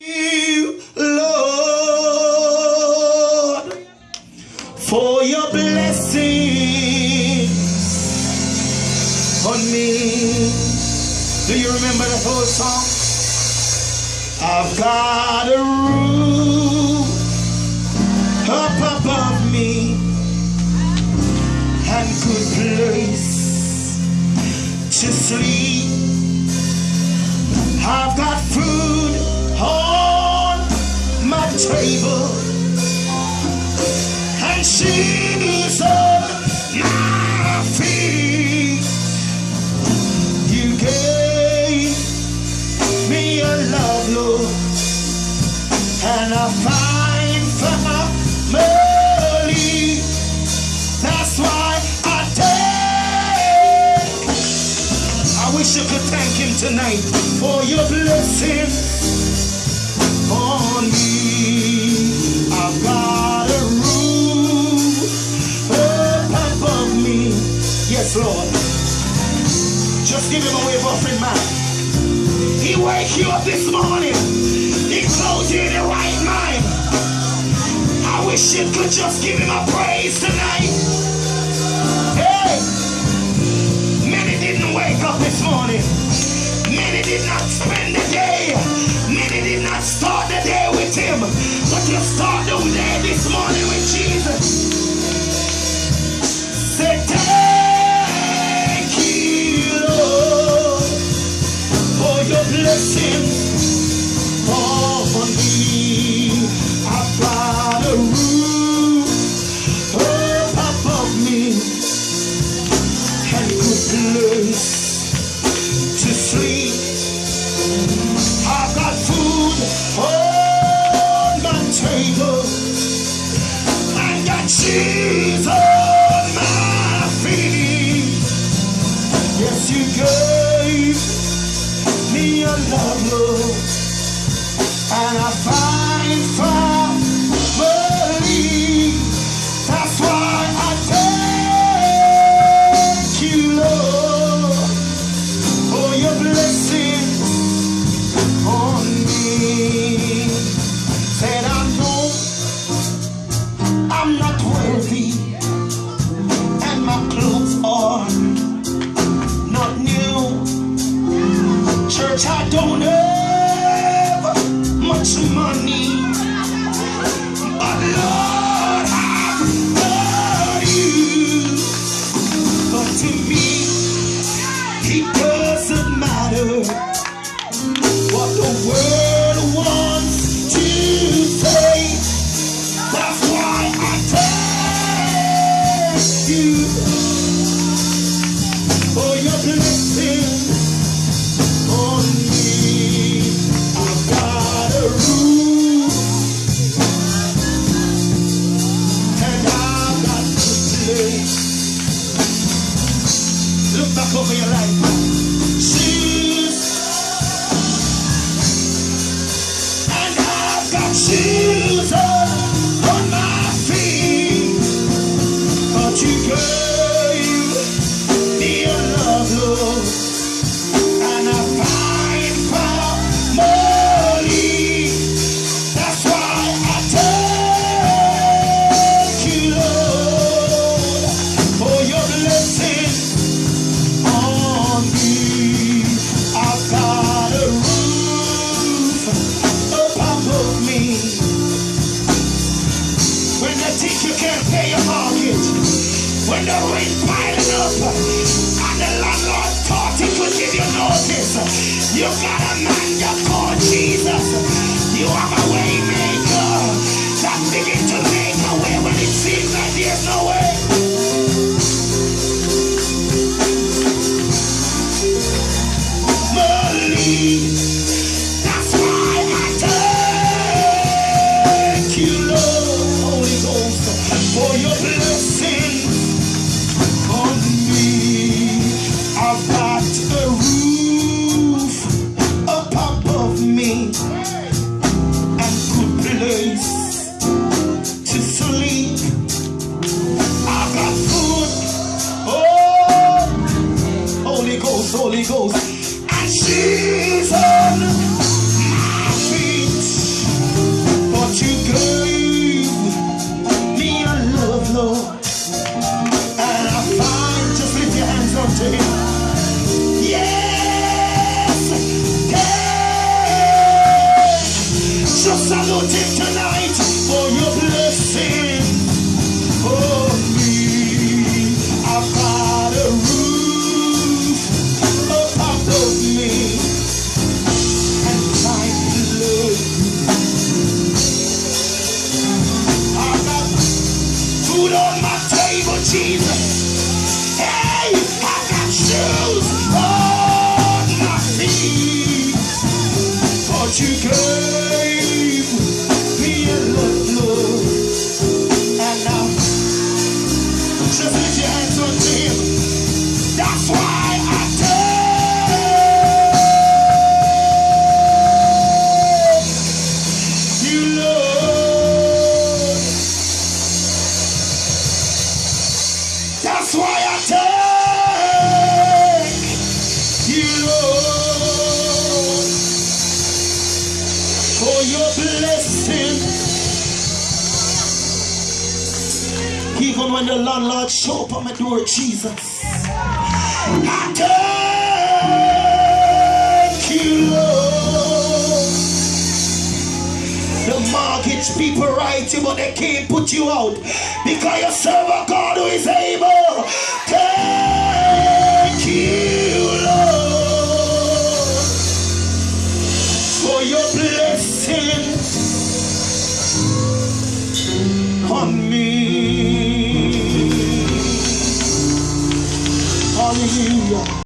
you, Lord, for your blessings on me. Do you remember the whole song? I've got a roof up above me and good place to sleep. I've got table and shoes on my feet. You gave me a love, Lord, and a fine family. That's why I take. I wish you could thank him tonight for your blessing on me. Wake you up this morning. He clothes you in your right mind. I wish you could just give him a praise tonight. Hey! Many didn't wake up this morning. Many did not spend the day. Many did not start the day with him. Yes, you gave me a love, Lord, and I find family. When the rent piling up and the landlord thought he could give you notice, you gotta. Tonight for just lift your hands Him. That's why I tell you. That's why I thank you, for your blessing. Even when the landlord show up on my door, Jesus. I thank you, Lord. The mortgage people write you, but they can't put you out. Because you serve a God who is able. Thank you, Lord. For your blessing on me. Hallelujah.